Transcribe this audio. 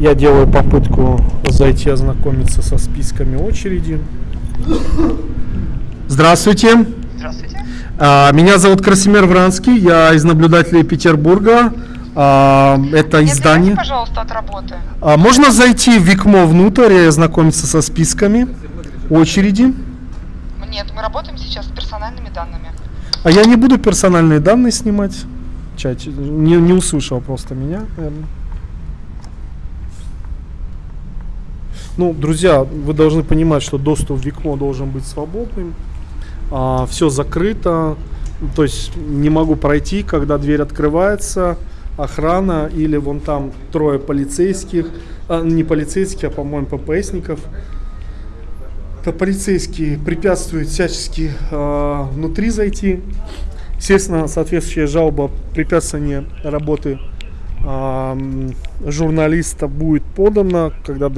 Я делаю попытку зайти ознакомиться со списками очереди. Здравствуйте. Здравствуйте. А, Меня зовут Красимир Вранский, я из наблюдателей Петербурга. А, Это издание. отвлеките, пожалуйста, от работы. А Можно зайти в Викмо внутрь и ознакомиться со списками очереди. Нет, мы работаем сейчас с персональными данными. А я не буду персональные данные снимать. в чате. Не, не услышал просто меня, наверное. Ну, друзья, вы должны понимать, что доступ в Викмо должен быть свободным. все закрыто. То есть не могу пройти, когда дверь открывается. Охрана или вон там трое полицейских. а, не полицейских, а, по-моему, ППСников. Это полицейские препятствуют всячески э, внутри зайти. Естественно, соответствующая жалоба препятствование работы а, журналиста будет подана, когда